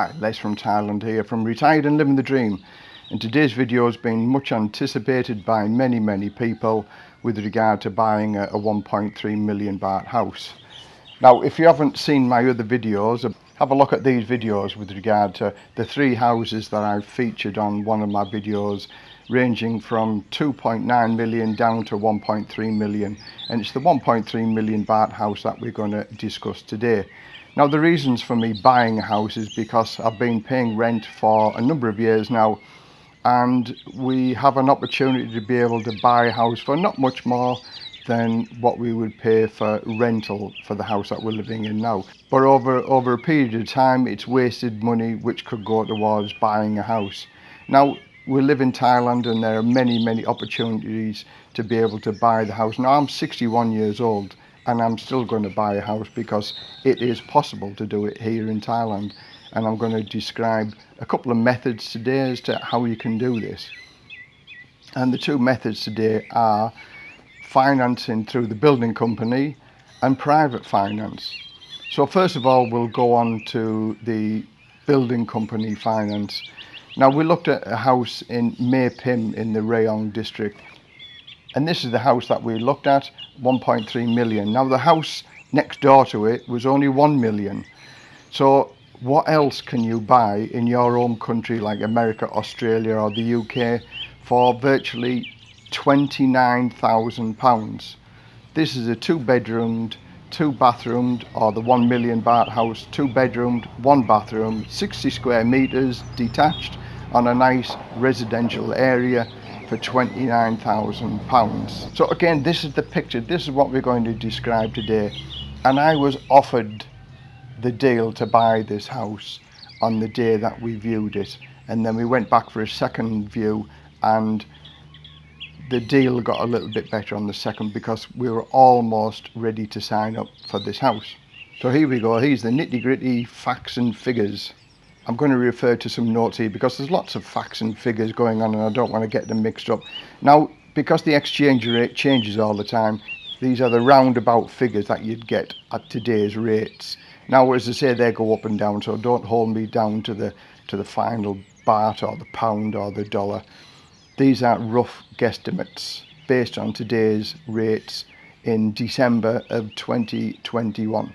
Hi, Les from Thailand here from Retired and Living the Dream and today's video has been much anticipated by many many people with regard to buying a, a 1.3 million baht house. Now if you haven't seen my other videos have a look at these videos with regard to the three houses that I've featured on one of my videos ranging from 2.9 million down to 1.3 million and it's the 1.3 million baht house that we're going to discuss today. Now the reasons for me buying a house is because I've been paying rent for a number of years now and we have an opportunity to be able to buy a house for not much more than what we would pay for rental for the house that we're living in now. But over, over a period of time it's wasted money which could go towards buying a house. Now we live in Thailand and there are many many opportunities to be able to buy the house. Now I'm 61 years old and I'm still going to buy a house because it is possible to do it here in Thailand. And I'm going to describe a couple of methods today as to how you can do this. And the two methods today are financing through the building company and private finance. So first of all we'll go on to the building company finance. Now we looked at a house in Mae Pim in the Rayong district and this is the house that we looked at 1.3 million. Now the house next door to it was only 1 million. So what else can you buy in your own country like America Australia or the UK for virtually 29,000 pounds? This is a two bedroomed two bathroomed or the 1 million baht house two bedroomed one bathroom 60 square meters detached on a nice residential area for 29,000 pounds. So again, this is the picture. This is what we're going to describe today. And I was offered the deal to buy this house on the day that we viewed it. And then we went back for a second view and the deal got a little bit better on the second because we were almost ready to sign up for this house. So here we go. Here's the nitty gritty facts and figures. I'm going to refer to some notes here because there's lots of facts and figures going on and I don't want to get them mixed up. Now, because the exchange rate changes all the time, these are the roundabout figures that you'd get at today's rates. Now, as I say, they go up and down, so don't hold me down to the to the final baht or the pound or the dollar. These are rough guesstimates based on today's rates in December of 2021.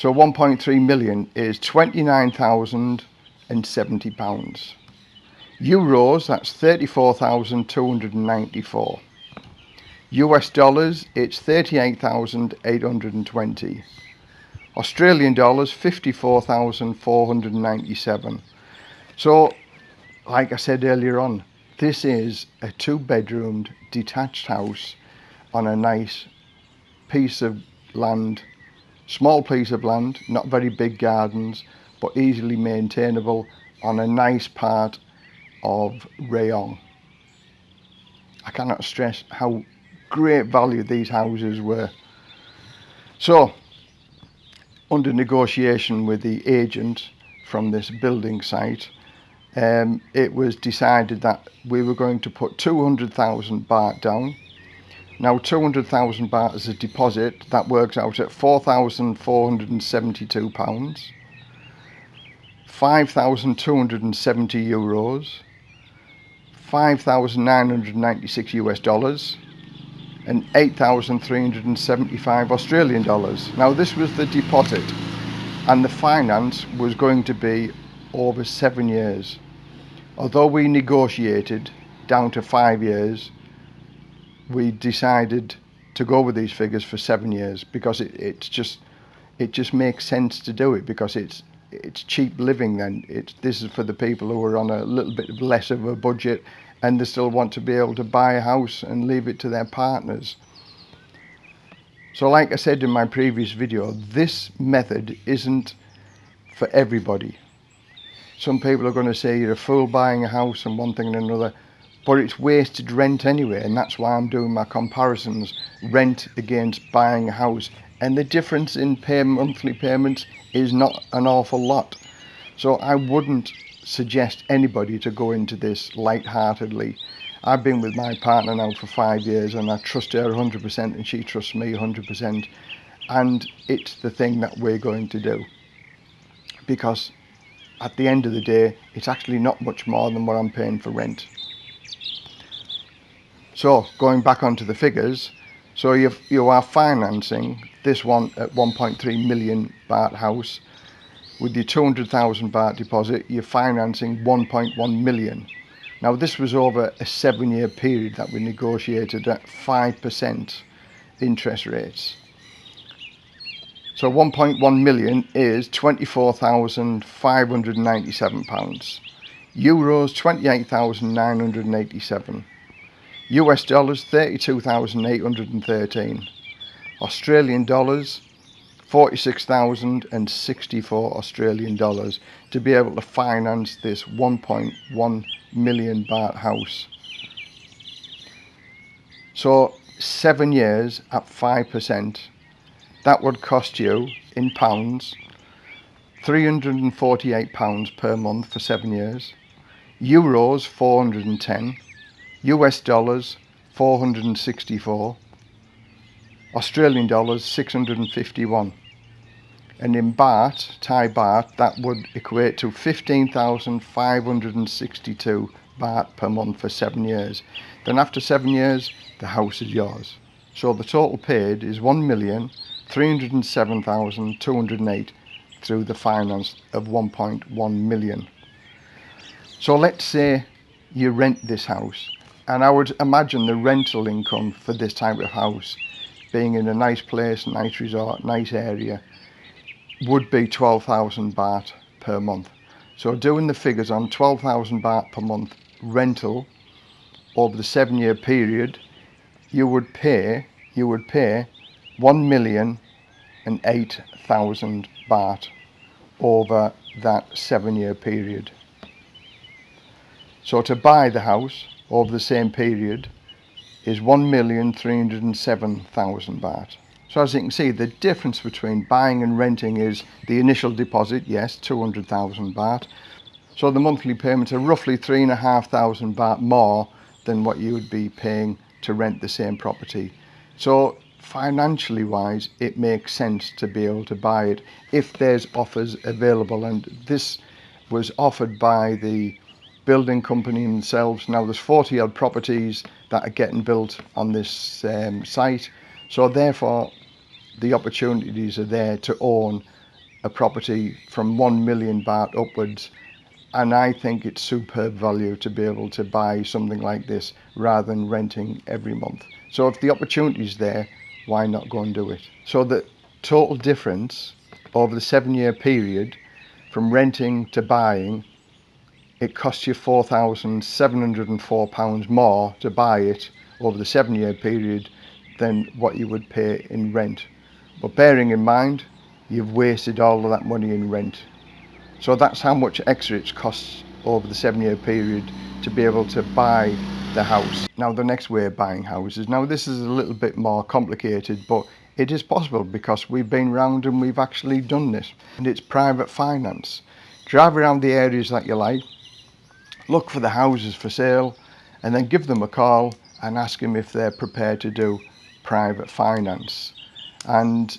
So 1.3 million is 29,070 pounds. Euros, that's 34,294. US dollars, it's 38,820. Australian dollars, 54,497. So, like I said earlier on, this is a two bedroomed detached house on a nice piece of land Small piece of land, not very big gardens, but easily maintainable on a nice part of Rayong. I cannot stress how great value these houses were. So, under negotiation with the agent from this building site, um, it was decided that we were going to put 200,000 baht down now 200,000 baht as a deposit, that works out at 4,472 pounds. 5,270 euros, 5,996 US dollars, and 8,375 Australian dollars. Now this was the deposit and the finance was going to be over seven years. Although we negotiated down to five years, we decided to go with these figures for seven years because it, it's just it just makes sense to do it because it's it's cheap living then it's this is for the people who are on a little bit less of a budget and they still want to be able to buy a house and leave it to their partners. So like I said in my previous video this method isn't for everybody. Some people are going to say you're a fool buying a house and one thing and another but it's wasted rent anyway and that's why I'm doing my comparisons rent against buying a house. And the difference in pay monthly payments is not an awful lot. So I wouldn't suggest anybody to go into this light-heartedly. I've been with my partner now for five years and I trust her 100% and she trusts me 100% and it's the thing that we're going to do. Because at the end of the day it's actually not much more than what I'm paying for rent so going back onto the figures so you you are financing this one at 1.3 million baht house with your 200,000 baht deposit you're financing 1.1 million now this was over a seven year period that we negotiated at 5% interest rates so 1.1 million is 24,597 pounds. Euros 28,987. US dollars 32,813. Australian dollars 46,064 Australian dollars to be able to finance this 1.1 million baht house. So seven years at 5% that would cost you in pounds 348 pounds per month for seven years euros 410 us dollars 464 australian dollars 651 and in baht thai baht that would equate to 15,562 baht per month for seven years. Then after seven years the house is yours. So the total paid is 1,307,208 through the finance of 1.1 million. So let's say you rent this house and I would imagine the rental income for this type of house being in a nice place, nice resort, nice area would be 12,000 baht per month. So doing the figures on 12,000 baht per month rental over the seven year period you would pay you would pay one million and eight thousand baht over that seven year period. So to buy the house over the same period is one million three hundred and seven thousand baht. So as you can see the difference between buying and renting is the initial deposit, yes, 200,000 baht. So the monthly payments are roughly three and a half thousand baht more than what you would be paying to rent the same property. So financially wise it makes sense to be able to buy it if there's offers available and this was offered by the building company themselves. Now there's 40 odd properties that are getting built on this um, site. So therefore the opportunities are there to own a property from 1 million baht upwards. And I think it's superb value to be able to buy something like this rather than renting every month. So if the opportunity is there why not go and do it? So the total difference over the seven year period from renting to buying, it costs you £4,704 more to buy it over the seven year period than what you would pay in rent. But bearing in mind, you've wasted all of that money in rent. So that's how much extra it costs over the seven year period to be able to buy the house. Now the next way of buying houses, now this is a little bit more complicated but it is possible because we've been round and we've actually done this and it's private finance. Drive around the areas that you like, look for the houses for sale and then give them a call and ask them if they're prepared to do private finance. And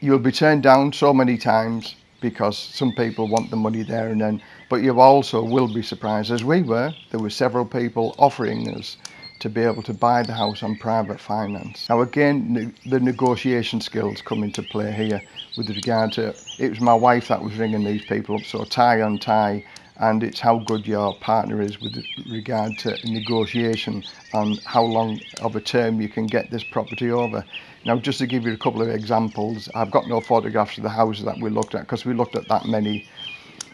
you'll be turned down so many times because some people want the money there and then but you also will be surprised as we were there were several people offering us to be able to buy the house on private finance now again the negotiation skills come into play here with regard to it was my wife that was ringing these people up so Thai on Thai and it's how good your partner is with regard to negotiation on how long of a term you can get this property over. Now just to give you a couple of examples I've got no photographs of the houses that we looked at because we looked at that many.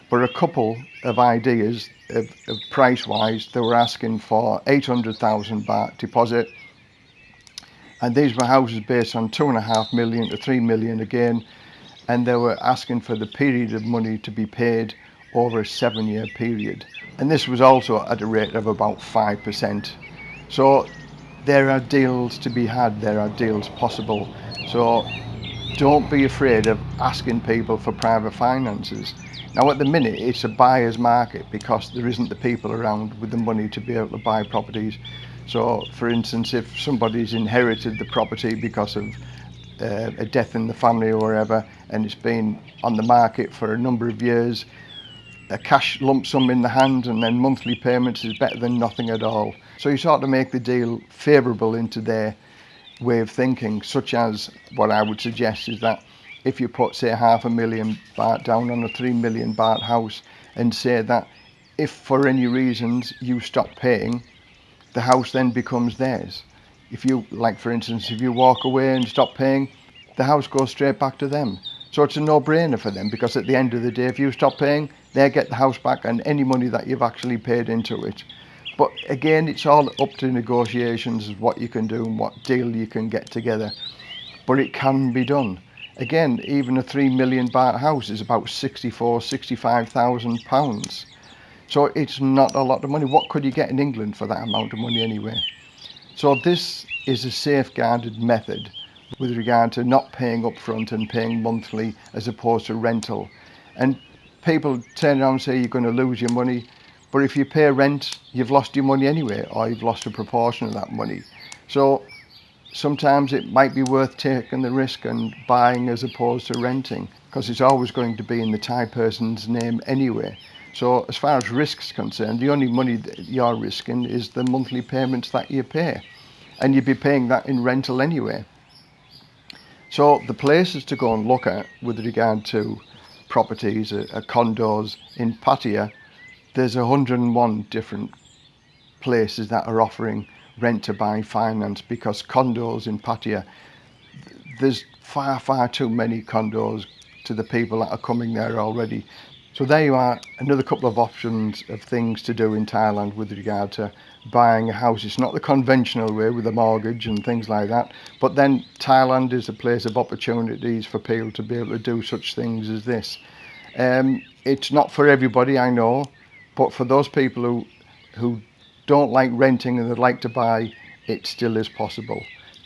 But a couple of ideas of, of price wise they were asking for 800,000 baht deposit. And these were houses based on two and a half million to three million again. And they were asking for the period of money to be paid over a seven year period. And this was also at a rate of about five percent. So there are deals to be had there are deals possible. So don't be afraid of asking people for private finances. Now at the minute it's a buyer's market because there isn't the people around with the money to be able to buy properties. So for instance if somebody's inherited the property because of uh, a death in the family or whatever and it's been on the market for a number of years a cash lump sum in the hand and then monthly payments is better than nothing at all. So you start to make the deal favourable into their way of thinking such as what I would suggest is that if you put say half a million baht down on a three million baht house and say that if for any reasons you stop paying the house then becomes theirs. If you like for instance if you walk away and stop paying the house goes straight back to them so it's a no-brainer for them because at the end of the day if you stop paying they get the house back and any money that you've actually paid into it. But again it's all up to negotiations what you can do and what deal you can get together. But it can be done. Again even a 3 million baht house is about 64 65,000 pounds. So it's not a lot of money. What could you get in England for that amount of money anyway? So this is a safeguarded method with regard to not paying up front and paying monthly as opposed to rental. And people turn around and say you're going to lose your money, but if you pay rent, you've lost your money anyway, or you've lost a proportion of that money. So sometimes it might be worth taking the risk and buying as opposed to renting, because it's always going to be in the Thai person's name anyway. So as far as risks concerned, the only money that you're risking is the monthly payments that you pay. And you'd be paying that in rental anyway. So the places to go and look at with regard to properties, uh, uh, condos in Pattaya, there's 101 different places that are offering rent to buy finance because condos in Pattaya, there's far, far too many condos to the people that are coming there already. So there you are, another couple of options of things to do in Thailand with regard to buying a house. It's not the conventional way with a mortgage and things like that, but then Thailand is a place of opportunities for people to be able to do such things as this. Um, it's not for everybody, I know, but for those people who, who don't like renting and they'd like to buy, it still is possible.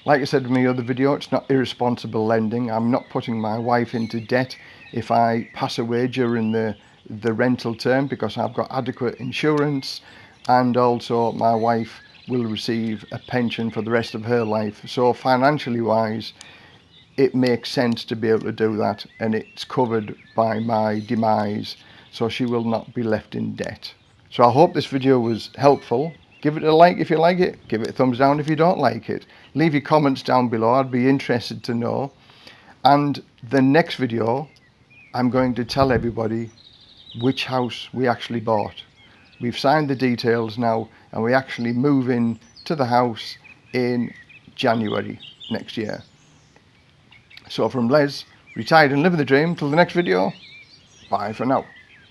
Like I said in my other video, it's not irresponsible lending. I'm not putting my wife into debt if I pass away during the, the rental term because I've got adequate insurance and also my wife will receive a pension for the rest of her life. So financially wise, it makes sense to be able to do that and it's covered by my demise so she will not be left in debt. So I hope this video was helpful. Give it a like if you like it, give it a thumbs down if you don't like it. Leave your comments down below, I'd be interested to know. And the next video I'm going to tell everybody which house we actually bought. We've signed the details now and we actually move in to the house in January next year. So from Les, retired and living the dream, till the next video, bye for now.